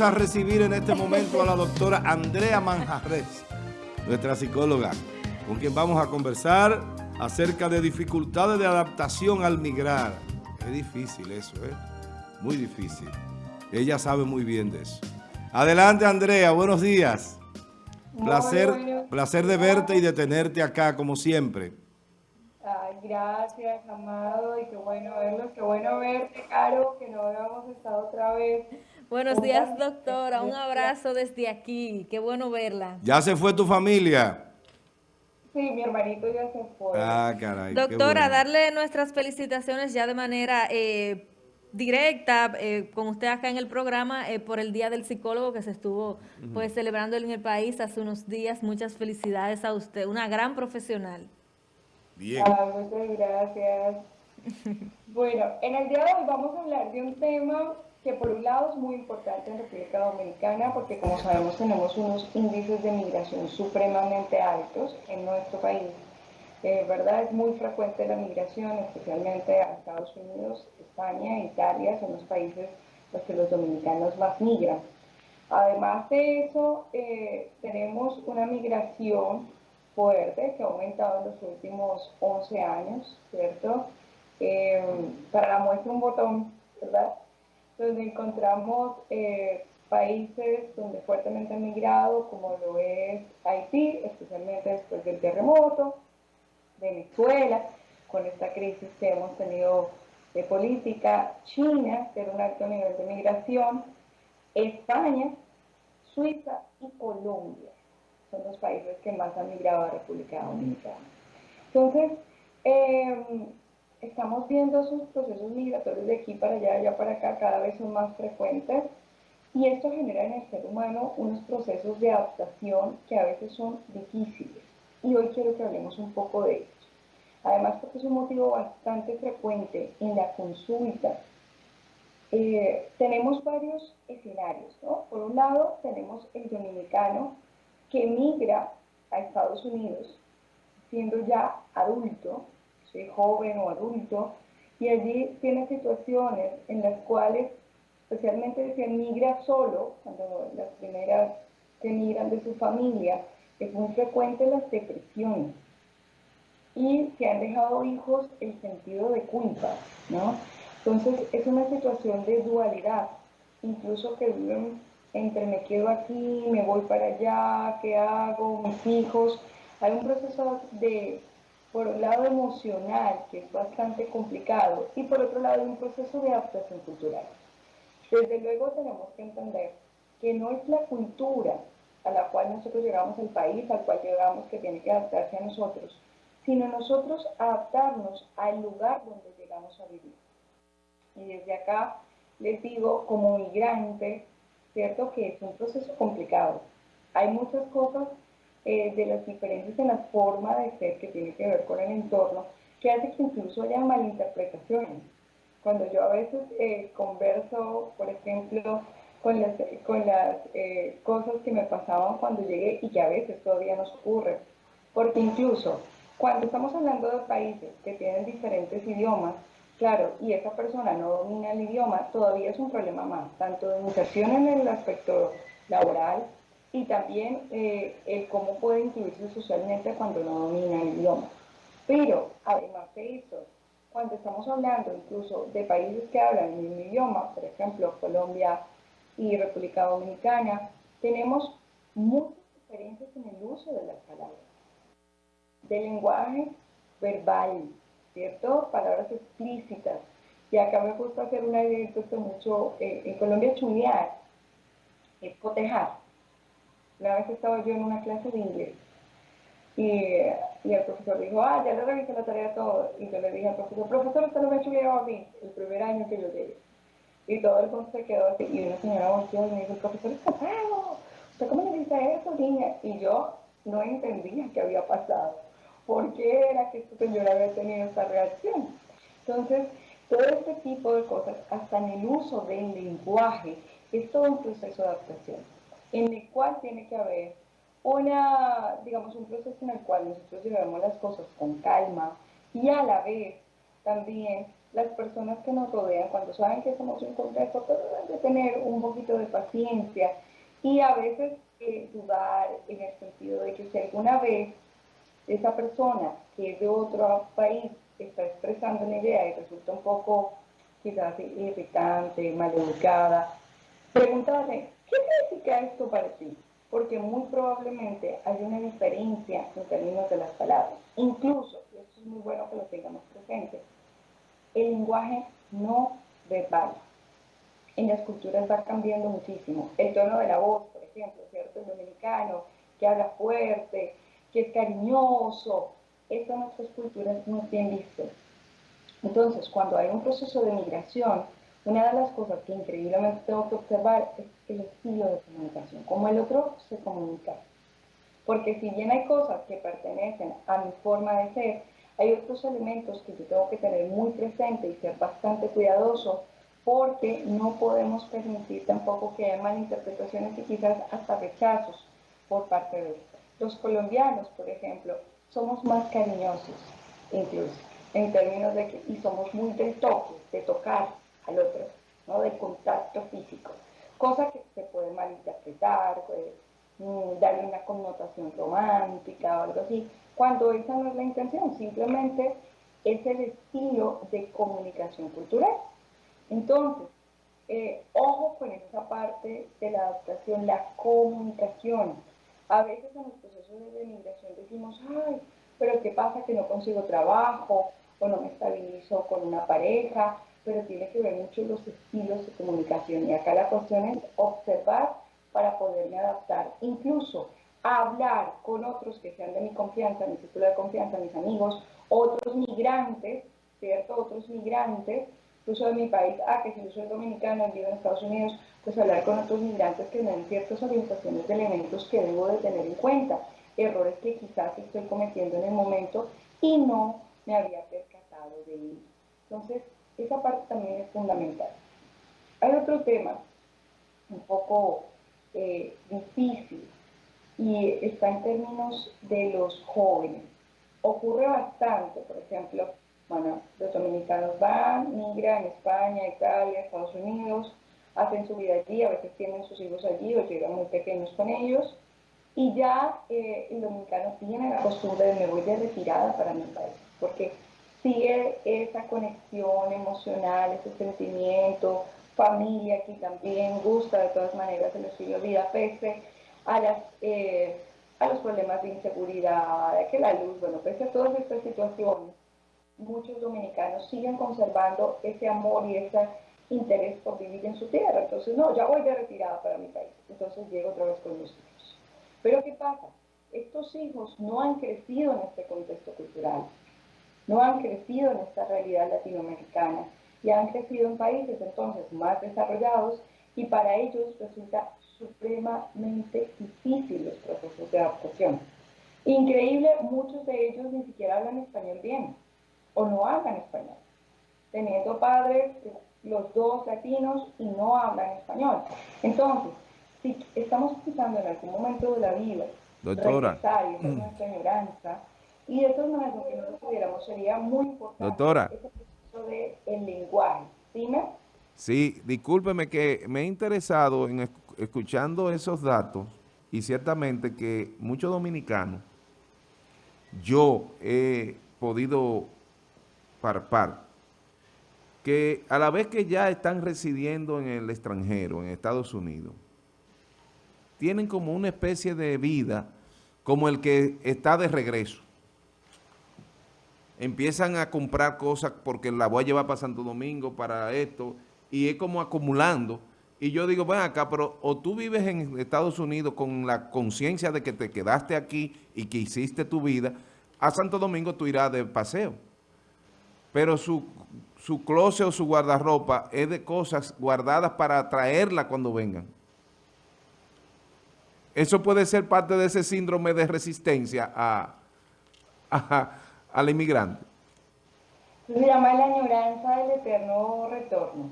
a recibir en este momento a la doctora Andrea Manjarres, nuestra psicóloga, con quien vamos a conversar acerca de dificultades de adaptación al migrar. Es difícil eso, ¿eh? Muy difícil. Ella sabe muy bien de eso. Adelante, Andrea. Buenos días. Placer, placer de verte y de tenerte acá, como siempre. Ay, gracias, amado, y qué bueno verlos, qué bueno verte, Caro, que no habíamos estado otra vez Buenos días, doctora. Un abrazo desde aquí. Qué bueno verla. ¿Ya se fue tu familia? Sí, mi hermanito ya se fue. Ah, caray. Doctora, darle nuestras felicitaciones ya de manera eh, directa eh, con usted acá en el programa eh, por el Día del Psicólogo que se estuvo pues celebrando en el país hace unos días. Muchas felicidades a usted, una gran profesional. Bien. Ah, muchas gracias. bueno, en el día de hoy vamos a hablar de un tema que por un lado es muy importante en República Dominicana porque como sabemos tenemos unos índices de migración supremamente altos en nuestro país. Eh, ¿verdad? Es muy frecuente la migración, especialmente a Estados Unidos, España, Italia, son los países los que los dominicanos más migran. Además de eso, eh, tenemos una migración fuerte que ha aumentado en los últimos 11 años, ¿cierto? Eh, para la muestra un botón, ¿verdad? Donde encontramos eh, países donde fuertemente han migrado, como lo es Haití, especialmente después del terremoto, Venezuela, con esta crisis que hemos tenido de política, China, que era un alto nivel de migración, España, Suiza y Colombia. Son los países que más han migrado a República Dominicana. Entonces, eh, estamos viendo esos procesos migratorios de aquí para allá, allá para acá, cada vez son más frecuentes. Y esto genera en el ser humano unos procesos de adaptación que a veces son difíciles. Y hoy quiero que hablemos un poco de esto. Además, porque es un motivo bastante frecuente en la consulta. Eh, tenemos varios escenarios, ¿no? Por un lado, tenemos el dominicano que migra a Estados Unidos siendo ya adulto, joven o adulto, y allí tiene situaciones en las cuales, especialmente si migra solo, cuando las primeras que migran de su familia, es muy frecuente las depresiones. Y si han dejado hijos, el sentido de culpa, ¿no? Entonces es una situación de dualidad, incluso que viven entre me quedo aquí, me voy para allá, ¿qué hago? Mis hijos. Hay un proceso de por un lado emocional, que es bastante complicado, y por otro lado un proceso de adaptación cultural. Desde luego tenemos que entender que no es la cultura a la cual nosotros llegamos al país, al cual llegamos que tiene que adaptarse a nosotros, sino nosotros adaptarnos al lugar donde llegamos a vivir. Y desde acá les digo, como migrante, ¿cierto? Que es un proceso complicado. Hay muchas cosas eh, de las diferencias en la forma de ser que tiene que ver con el entorno, que hace que incluso haya malinterpretaciones. Cuando yo a veces eh, converso, por ejemplo, con las, con las eh, cosas que me pasaban cuando llegué y que a veces todavía nos ocurre, porque incluso cuando estamos hablando de países que tienen diferentes idiomas, claro, y esa persona no domina el idioma, todavía es un problema más, tanto de inserción en el aspecto laboral, y también eh, el cómo puede incluirse socialmente cuando no domina el idioma. Pero, además de eso, cuando estamos hablando incluso de países que hablan el mismo idioma, por ejemplo, Colombia y República Dominicana, tenemos muchas diferencias en el uso de las palabras, del lenguaje verbal, ¿cierto? Palabras explícitas. Y acá me gusta hacer una idea mucho, eh, en Colombia chulear, es cotejar una vez estaba yo en una clase de inglés y, y, el profesor dijo, ah, ya le revisé la tarea todo. Y yo le dije al profesor, profesor, usted no me ha chuleado a mí el primer año que yo llegué. Y todo el mundo se quedó así. Y una señora volteó y me dijo, profesor es casado. ¿Usted cómo le dice eso, niña? Y yo no entendía qué había pasado. ¿Por qué era que esta señora había tenido esta reacción? Entonces, todo este tipo de cosas, hasta en el uso del lenguaje, es todo un proceso de adaptación en el cual tiene que haber una, digamos, un proceso en el cual nosotros llevemos las cosas con calma y a la vez también las personas que nos rodean, cuando saben que somos un contexto, deben de tener un poquito de paciencia y a veces eh, dudar en el sentido de que si alguna vez esa persona que es de otro país está expresando una idea y resulta un poco quizás irritante, maleducada, preguntarle, ¿qué significa esto para ti? Porque muy probablemente hay una diferencia en términos de las palabras. Incluso, y esto es muy bueno que lo tengamos presente, el lenguaje no verbal en las culturas va cambiando muchísimo. El tono de la voz, por ejemplo, ¿cierto? El dominicano que habla fuerte, que es cariñoso, esto en nuestras culturas no es bien visto. Entonces, cuando hay un proceso de migración, una de las cosas que increíblemente tengo que observar es el estilo de comunicación, cómo el otro se comunica. Porque si bien hay cosas que pertenecen a mi forma de ser, hay otros elementos que yo tengo que tener muy presente y ser bastante cuidadoso porque no podemos permitir tampoco que haya malinterpretaciones y quizás hasta rechazos por parte de Los colombianos, por ejemplo, somos más cariñosos, incluso, en términos de que, y somos muy de toque, de tocar al otro, ¿no? del contacto físico, cosa que se puede malinterpretar, puede mm, darle una connotación romántica o algo así, cuando esa no es la intención, simplemente es el estilo de comunicación cultural. Entonces, eh, ojo con esa parte de la adaptación, la comunicación. A veces en los procesos de migración decimos, ay, pero ¿qué pasa que no consigo trabajo o no me estabilizo con una pareja? Pero tiene que ver mucho los estilos de comunicación. Y acá la cuestión es observar para poderme adaptar. Incluso hablar con otros que sean de mi confianza, mi círculo de confianza, mis amigos, otros migrantes, ¿cierto? Otros migrantes incluso de mi país, ah, que si yo soy dominicana, vivo en Estados Unidos, pues hablar con otros migrantes que me den ciertas orientaciones de elementos que debo de tener en cuenta, errores que quizás estoy cometiendo en el momento y no me había percatado de ellos. Entonces, esa parte también es fundamental. Hay otro tema un poco eh, difícil y está en términos de los jóvenes. Ocurre bastante, por ejemplo, bueno, los dominicanos van, migran a España, Italia, Estados Unidos, hacen su vida allí, a veces tienen sus hijos allí o llegan muy pequeños con ellos. Y ya eh, el dominicano tiene la costumbre de me voy de retirada para mi país, porque sigue esa conexión emocional, ese sentimiento, familia aquí también, gusta de todas maneras el estilo de vida, pese a, las, eh, a los problemas de inseguridad, que la luz, bueno, pese a todas estas situaciones, muchos dominicanos siguen conservando ese amor y ese interés por vivir en su tierra. Entonces, no, ya voy de retirada para mi país. Entonces llego otra vez con los hijos. Pero ¿qué pasa? Estos hijos no han crecido en este contexto cultural, no han crecido en esta realidad latinoamericana y han crecido en países entonces más desarrollados y para ellos resulta supremamente difícil los procesos de adaptación. Increíble, muchos de ellos ni siquiera hablan español bien o no hablan español, teniendo padres, los dos latinos, y no hablan español. Entonces, si estamos pensando en algún momento de la vida, Doctora. regresar, y mm. nuestra añoranza, y eso es lo que nosotros pudiéramos, sería muy importante Doctora. ese proceso del lenguaje. ¿Dime? Sí, discúlpeme que me he interesado en escuchando esos datos y ciertamente que muchos dominicanos, yo he podido par que a la vez que ya están residiendo en el extranjero, en Estados Unidos, tienen como una especie de vida como el que está de regreso. Empiezan a comprar cosas porque la voy a llevar para Santo Domingo, para esto, y es como acumulando. Y yo digo, ven acá, pero o tú vives en Estados Unidos con la conciencia de que te quedaste aquí y que hiciste tu vida, a Santo Domingo tú irás de paseo pero su, su closet o su guardarropa es de cosas guardadas para traerla cuando vengan. Eso puede ser parte de ese síndrome de resistencia a, al inmigrante. Se llama la añoranza del eterno retorno.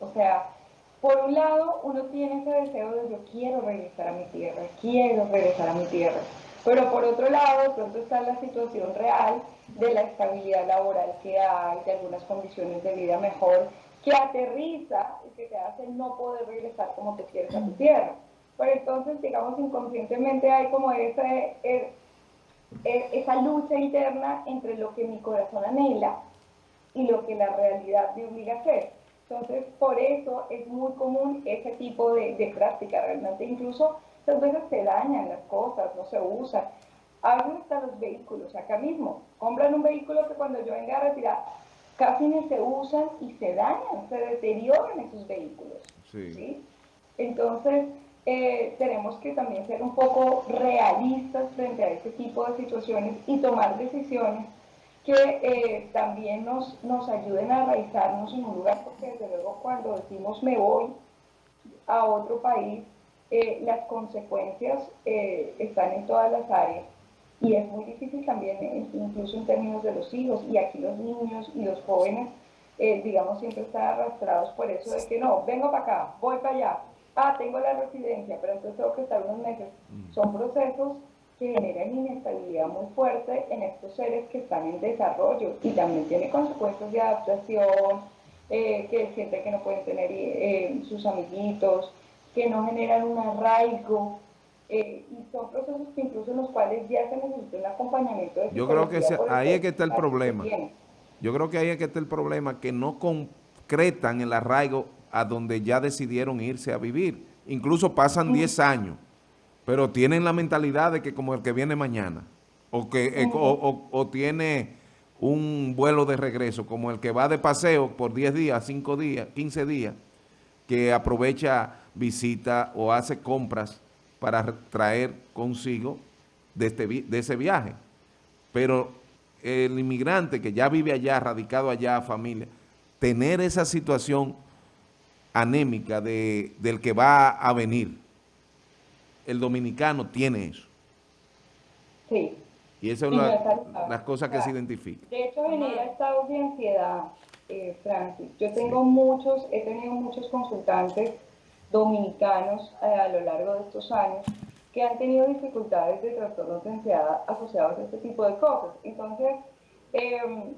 O sea, por un lado, uno tiene ese deseo de yo quiero regresar a mi tierra, quiero regresar a mi tierra. Pero por otro lado, pronto está la situación real de la estabilidad laboral que hay, de algunas condiciones de vida mejor, que aterriza y que te hace no poder regresar como te quieres a tu tierra. Pero entonces, digamos, inconscientemente hay como ese, e, esa lucha interna entre lo que mi corazón anhela y lo que la realidad me obliga a hacer. Entonces, por eso es muy común ese tipo de, de práctica. Realmente, incluso muchas veces se dañan las cosas, no se usan. Hablan hasta los vehículos, acá mismo. Compran un vehículo que cuando yo venga a retirar, casi ni se usan y se dañan, se deterioran esos vehículos. Sí. Entonces, eh, tenemos que también ser un poco realistas frente a este tipo de situaciones y tomar decisiones que eh, también nos, nos ayuden a arraizarnos en un lugar, porque desde luego cuando decimos me voy a otro país, eh, las consecuencias están en todas las áreas. Y es muy difícil también, incluso en términos de los hijos, y aquí los niños y los jóvenes, digamos, siempre están arrastrados por eso de que no, vengo para acá, voy para allá, ah, tengo la residencia, pero entonces tengo que estar unos meses. Mm. Son procesos que generan inestabilidad muy fuerte en estos seres que están en desarrollo y también tiene consecuencias de adaptación, eh, que sienten que no pueden tener eh, sus amiguitos, que no generan un arraigo. Eh, y son procesos que incluso en los cuales ya se necesita un acompañamiento de Yo creo que ahí es que está el problema. Yo creo que ahí es que está el problema, que no concretan el arraigo a donde ya decidieron irse a vivir. Incluso pasan 10 años, pero tienen la mentalidad de que como el que viene mañana, o, que, eh, o, tiene un vuelo de regreso, como el que va de paseo por 10 días, 5 días, 15 días, que aprovecha visita o hace compras para traer consigo de, este, de ese viaje. Pero el inmigrante que ya vive allá, radicado allá, familia, tener esa situación anémica de, del que va a venir. El dominicano tiene eso. Sí. Y esa es una, las cosas que se identifican. De hecho, genera estados de ansiedad, eh, Francis. Yo tengo muchos, he tenido muchos consultantes dominicanos eh, a lo largo de estos años que han tenido dificultades de trastornos de ansiedad asociados a este tipo de cosas. Entonces, em,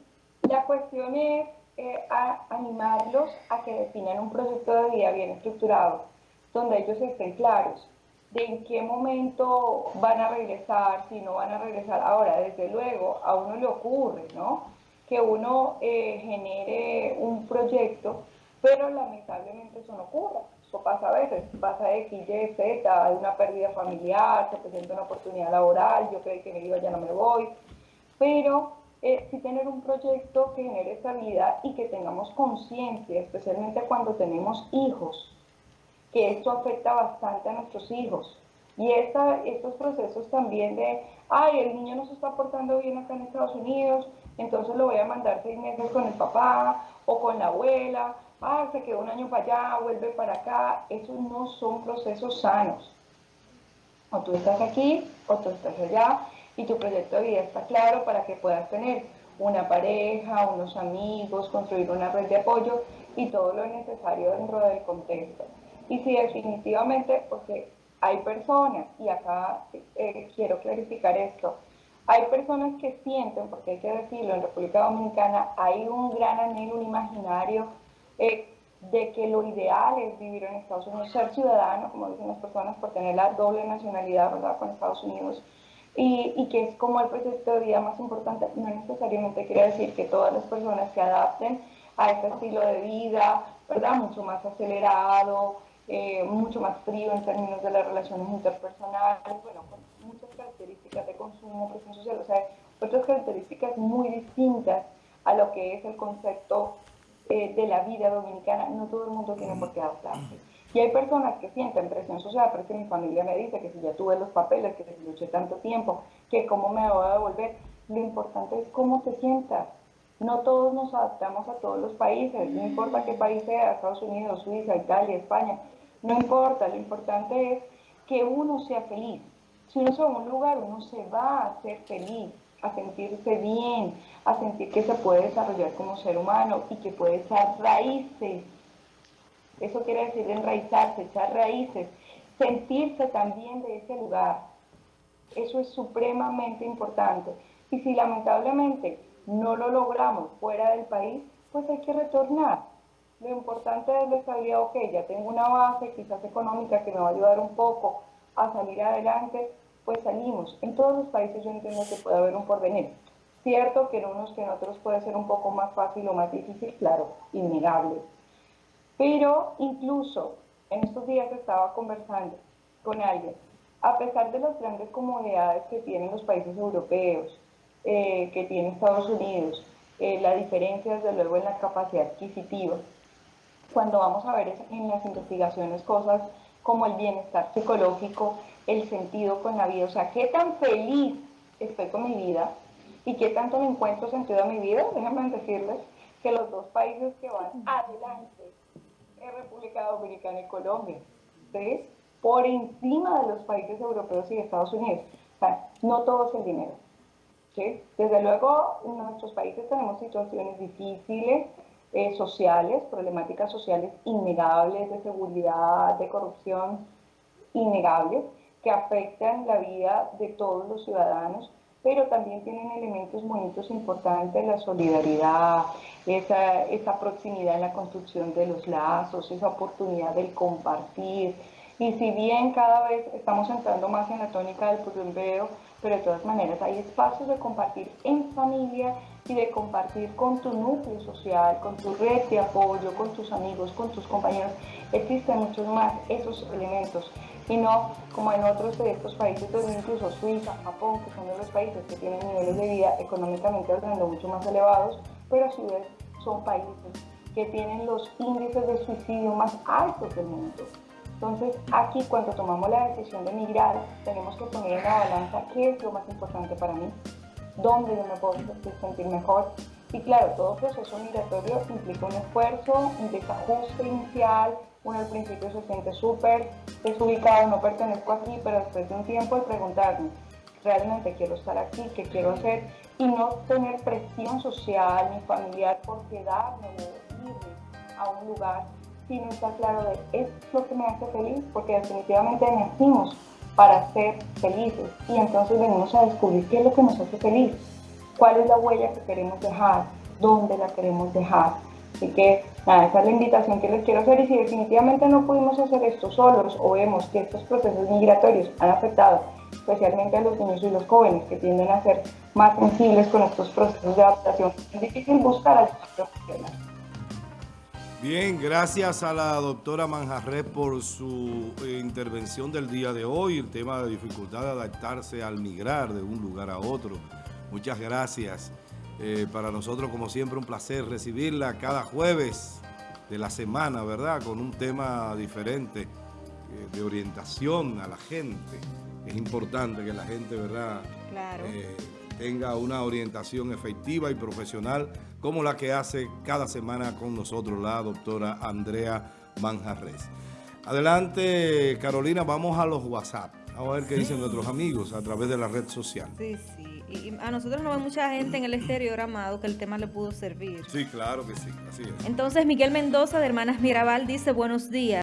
la cuestión es eh, a animarlos a que definan un proyecto de vida bien estructurado, donde ellos estén claros de en qué momento van a regresar, si no van a regresar. Ahora, desde luego, a uno le ocurre, ¿no? Que uno eh, genere un proyecto, pero lamentablemente eso no ocurre. Eso pasa a veces, pasa X, Y, Z, hay una pérdida familiar, se presenta una oportunidad laboral, yo creo que me iba, ya no me voy. Pero eh, sí tener un proyecto que genere estabilidad y que tengamos conciencia, especialmente cuando tenemos hijos, que esto afecta bastante a nuestros hijos. Y estos procesos también de, ay, el niño no se está portando bien acá en Estados Unidos, entonces lo voy a mandar seis meses con el papá o con la abuela, ah, se quedó un año para allá, vuelve para acá. Esos no son procesos sanos. O tú estás aquí o tú estás allá y tu proyecto de vida está claro para que puedas tener una pareja, unos amigos, construir una red de apoyo y todo lo necesario dentro del contexto. Y si definitivamente, porque hay personas, y acá eh, quiero clarificar esto, hay personas que sienten, porque hay que decirlo, en República Dominicana hay un gran anhelo, un imaginario eh, de que lo ideal es vivir en Estados Unidos, ser ciudadano, como dicen las personas, por tener la doble nacionalidad, ¿verdad?, con Estados Unidos, y, que es como el proyecto de vida más importante, no necesariamente quiere decir que todas las personas se adapten a este estilo de vida, ¿verdad? Mucho más acelerado, eh, mucho más frío en términos de las relaciones interpersonales, bueno, con muchas características de consumo, presión social, o sea, otras características muy distintas a lo que es el concepto eh, de la vida dominicana. No todo el mundo tiene por qué adaptarse. Y hay personas que sienten presión social, pero que mi familia me dice que si ya tuve los papeles, que si luché tanto tiempo, que cómo me voy a devolver. Lo importante es cómo te sientas. No todos nos adaptamos a todos los países, no importa qué país sea, Estados Unidos, Suiza, Italia, España, no importa, lo importante es que uno sea feliz. Si uno se va a un lugar, uno se va a ser feliz, a sentirse bien, a sentir que se puede desarrollar como ser humano y que puede echar raíces eso quiere decir enraizarse, echar raíces, sentirse también de ese lugar. Eso es supremamente importante. Y si lamentablemente no lo logramos fuera del país, pues hay que retornar. Lo importante es la estabilidad, ok, ya tengo una base quizás económica que me va a ayudar un poco a salir adelante, pues salimos. En todos los países yo entiendo que puede haber un porvenir. Cierto que en unos que en otros puede ser un poco más fácil o más difícil, claro, innegable. Pero incluso en estos días estaba conversando con alguien, a pesar de las grandes comodidades que tienen los países europeos, eh, que tiene Estados Unidos, eh, la diferencia desde luego en la capacidad adquisitiva, cuando vamos a ver en las investigaciones cosas como el bienestar psicológico, el sentido con la vida, o sea, qué tan feliz estoy con mi vida y qué tanto me encuentro sentido a mi vida, déjenme decirles que los dos países que van adelante República Dominicana y Colombia, ¿sí? por encima de los países europeos y de Estados Unidos. O sea, no todo es el dinero. Desde luego, en nuestros países tenemos situaciones difíciles, eh, sociales, problemáticas sociales innegables, de seguridad, de corrupción, innegables, que afectan la vida de todos los ciudadanos, pero también tienen elementos bonitos importantes, la solidaridad, esa, esa proximidad en la construcción de los lazos, esa oportunidad del compartir. Y si bien cada vez estamos entrando más en la tónica del purumbeo, pero de todas maneras hay espacios de compartir en familia y de compartir con tu núcleo social, con tu red de apoyo, con tus amigos, con tus compañeros. Existen muchos más esos elementos y no como en otros de estos países, donde incluso Suiza, Japón, que son de los países que tienen niveles de vida económicamente hablando mucho más elevados, pero a su vez son países que tienen los índices de suicidio más altos del mundo. Entonces, aquí cuando tomamos la decisión de migrar, tenemos que poner en la balanza qué es lo más importante para mí, dónde yo me puedo sentir mejor. Y claro, todo proceso migratorio implica un esfuerzo, un desajuste inicial, uno al principio se siente súper desubicado, no pertenezco aquí, pero después de un tiempo el preguntarme, realmente quiero estar aquí, qué quiero hacer, y no tener presión social ni familiar por quedarme o irme a un lugar si no está claro de es lo que me hace feliz, porque definitivamente nacimos para ser felices. Y entonces venimos a descubrir qué es lo que nos hace feliz, cuál es la huella que queremos dejar, dónde la queremos dejar. Así que nada, esa es la invitación que les quiero hacer y si definitivamente no pudimos hacer esto solos o vemos que estos procesos migratorios han afectado especialmente a los niños y los jóvenes que tienden a ser más sensibles con estos procesos de adaptación, es difícil buscar ayuda profesional. Bien, gracias a la doctora Manjarres por su eh, intervención del día de hoy, el tema de dificultad de adaptarse al migrar de un lugar a otro. Muchas gracias. Eh, para nosotros, como siempre, un placer recibirla cada jueves de la semana, ¿verdad? Con un tema diferente eh, de orientación a la gente. Es importante que la gente, ¿verdad? Claro tenga una orientación efectiva y profesional como la que hace cada semana con nosotros la doctora Andrea Manjarres. Adelante, Carolina, vamos a los WhatsApp. Vamos a ver qué dicen nuestros amigos a través de la red social. Sí, sí. Y a nosotros nos ve mucha gente en el exterior, Amado, que el tema le pudo servir. Sí, claro que sí. Así es. Entonces, Miguel Mendoza, de Hermanas Mirabal, dice, buenos días.